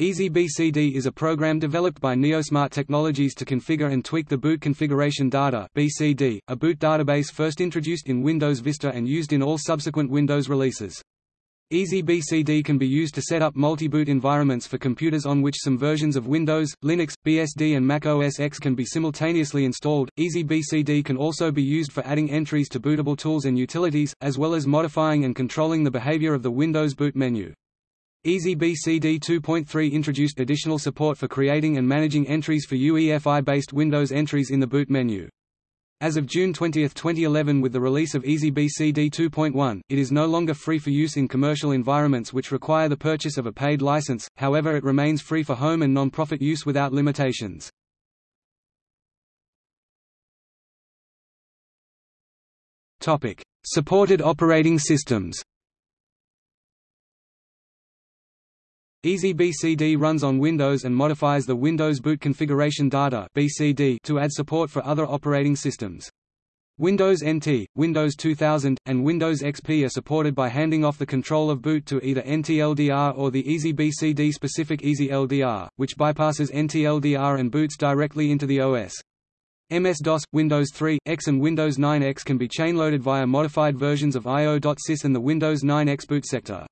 EasyBCD is a program developed by Neosmart Technologies to configure and tweak the boot configuration data (BCD), a boot database first introduced in Windows Vista and used in all subsequent Windows releases. EasyBCD can be used to set up multi-boot environments for computers on which some versions of Windows, Linux, BSD and Mac OS X can be simultaneously installed. EasyBCD can also be used for adding entries to bootable tools and utilities, as well as modifying and controlling the behavior of the Windows boot menu. EasyBCD 2.3 introduced additional support for creating and managing entries for UEFI-based Windows entries in the boot menu. As of June 20, 2011 with the release of EasyBCD 2.1, it is no longer free for use in commercial environments which require the purchase of a paid license, however it remains free for home and non-profit use without limitations. Supported operating systems EasyBCD runs on Windows and modifies the Windows Boot Configuration Data (BCD) to add support for other operating systems. Windows NT, Windows 2000, and Windows XP are supported by handing off the control of boot to either NTLDR or the EasyBCD-specific EasyLDR, which bypasses NTLDR and boots directly into the OS. MS-DOS, Windows 3, X and Windows 9X can be chainloaded via modified versions of IO.sys and the Windows 9X boot sector.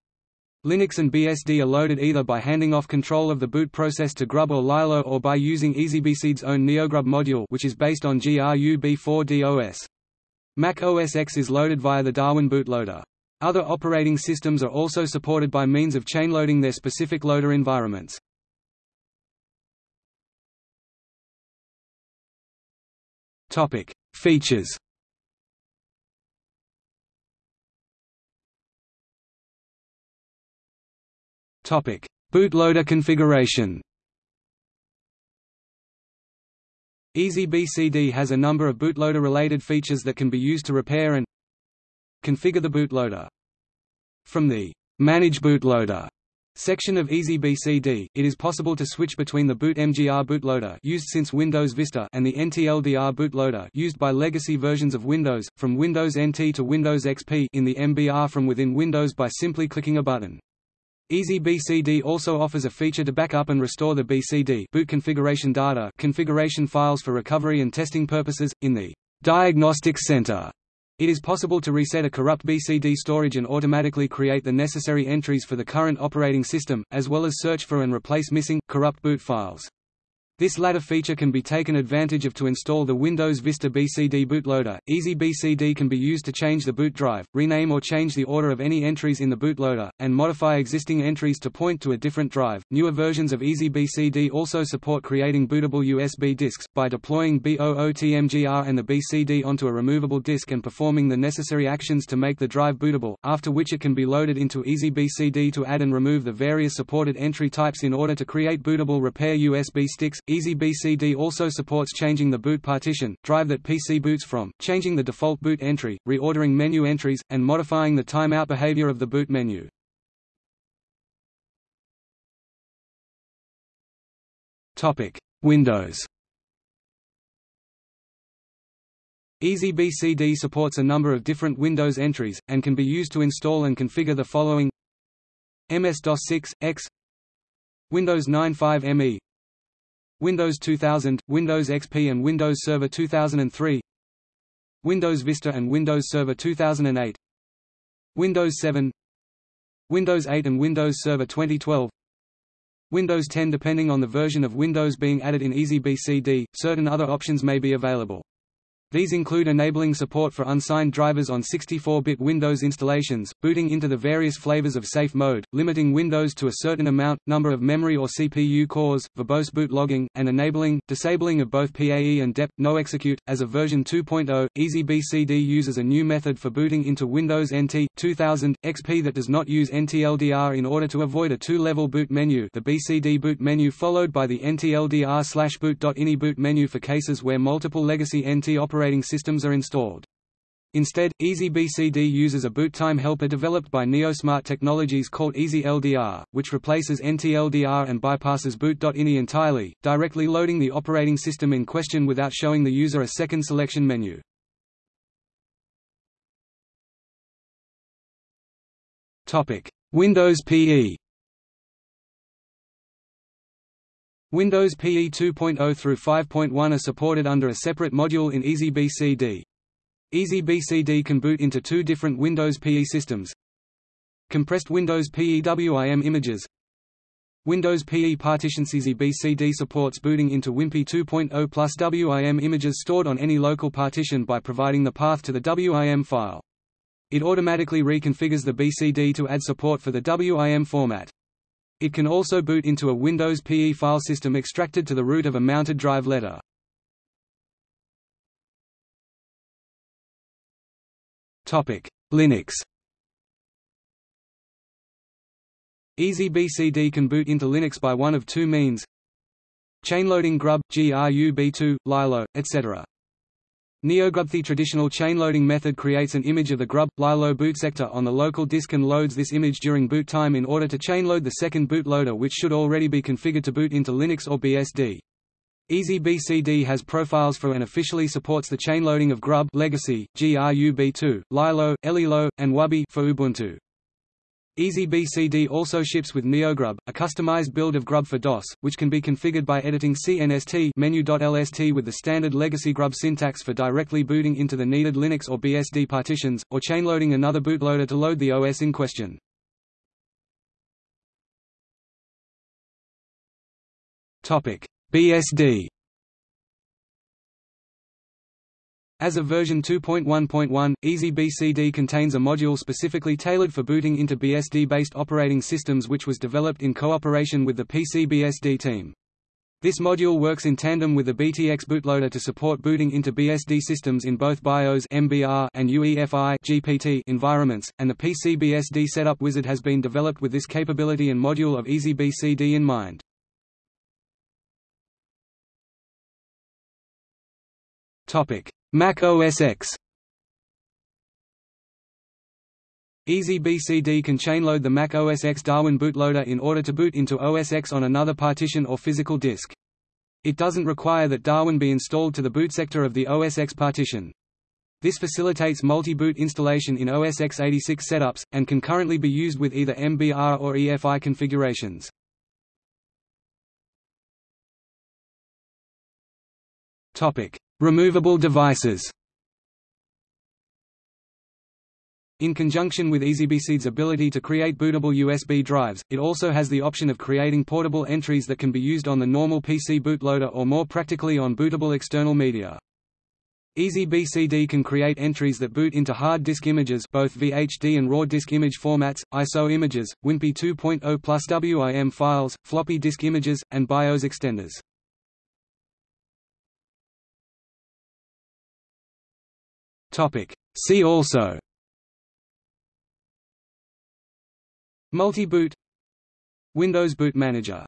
Linux and BSD are loaded either by handing off control of the boot process to Grub or Lilo or by using EasyBCD's own NeoGrub module which is based on GRUB4DOS. Mac OS X is loaded via the Darwin bootloader. Other operating systems are also supported by means of chainloading their specific loader environments. Features Topic: Bootloader configuration. EasyBCD has a number of bootloader-related features that can be used to repair and configure the bootloader. From the Manage Bootloader section of EasyBCD, it is possible to switch between the BootMGR bootloader used since Windows Vista and the NTLDR bootloader used by legacy versions of Windows, from Windows NT to Windows XP in the MBR from within Windows by simply clicking a button. EasyBCD also offers a feature to back up and restore the BCD boot configuration data configuration files for recovery and testing purposes, in the Diagnostic Center. It is possible to reset a corrupt BCD storage and automatically create the necessary entries for the current operating system, as well as search for and replace missing, corrupt boot files. This latter feature can be taken advantage of to install the Windows Vista BCD bootloader. EasyBCD can be used to change the boot drive, rename or change the order of any entries in the bootloader, and modify existing entries to point to a different drive. Newer versions of EasyBCD also support creating bootable USB disks, by deploying BOOTMGR and the BCD onto a removable disk and performing the necessary actions to make the drive bootable, after which it can be loaded into EasyBCD to add and remove the various supported entry types in order to create bootable repair USB sticks. EasyBCD also supports changing the boot partition, drive that PC boots from, changing the default boot entry, reordering menu entries, and modifying the timeout behavior of the boot menu. Windows EasyBCD supports a number of different Windows entries, and can be used to install and configure the following MS-DOS 6, X Windows 9.5 ME Windows 2000, Windows XP and Windows Server 2003 Windows Vista and Windows Server 2008 Windows 7 Windows 8 and Windows Server 2012 Windows 10 Depending on the version of Windows being added in EasyBCD, certain other options may be available. These include enabling support for unsigned drivers on 64-bit Windows installations, booting into the various flavors of safe mode, limiting Windows to a certain amount, number of memory or CPU cores, verbose boot logging, and enabling, disabling of both PAE and DEP, no execute. As of version 2.0, EasyBCD uses a new method for booting into Windows NT, 2000, XP that does not use NTLDR in order to avoid a two-level boot menu the BCD boot menu followed by the NTLDR boot.ini boot menu for cases where multiple legacy NT operating operating systems are installed. Instead, EasyBCD uses a boot time helper developed by Neosmart Technologies called EasyLDR, which replaces NTLDR and bypasses boot.ini entirely, directly loading the operating system in question without showing the user a second selection menu. Windows PE Windows PE 2.0 through 5.1 are supported under a separate module in EasyBCD. EasyBCD can boot into two different Windows PE systems. Compressed Windows PE WIM images Windows PE partitions EasyBCD supports booting into WinPE 2.0 plus WIM images stored on any local partition by providing the path to the WIM file. It automatically reconfigures the BCD to add support for the WIM format. It can also boot into a Windows PE file system extracted to the root of a mounted drive letter. Topic: Linux EasyBCD can boot into Linux by one of two means Chainloading grub, GRUB2, Lilo, etc. NeoGrub The traditional chainloading method creates an image of the grub, Lilo boot sector on the local disk and loads this image during boot time in order to chainload the second bootloader which should already be configured to boot into Linux or BSD. EasyBCD has profiles for and officially supports the chainloading of Grub legacy, GRUB2, Lilo, Elilo, and Wubi for Ubuntu. EasyBCD also ships with NeoGrub, a customized build of Grub for DOS, which can be configured by editing CNST menu.lst with the standard legacy Grub syntax for directly booting into the needed Linux or BSD partitions, or chainloading another bootloader to load the OS in question. BSD As of version 2.1.1, EasyBCD contains a module specifically tailored for booting into BSD-based operating systems which was developed in cooperation with the PCBSD team. This module works in tandem with the BTX bootloader to support booting into BSD systems in both BIOS MBR and UEFI GPT environments, and the PCBSD setup wizard has been developed with this capability and module of EasyBCD in mind. Topic: Mac OS X EasyBCD can chainload the Mac OS X Darwin bootloader in order to boot into OS X on another partition or physical disk. It doesn't require that Darwin be installed to the boot sector of the OS X partition. This facilitates multi-boot installation in OS x86 setups, and can currently be used with either MBR or EFI configurations. Removable devices In conjunction with EasyBCD's ability to create bootable USB drives, it also has the option of creating portable entries that can be used on the normal PC bootloader or more practically on bootable external media. EasyBCD can create entries that boot into hard disk images both VHD and RAW disk image formats, ISO images, WinPE 2.0 plus WIM files, floppy disk images, and BIOS extenders. See also Multi-boot Windows Boot Manager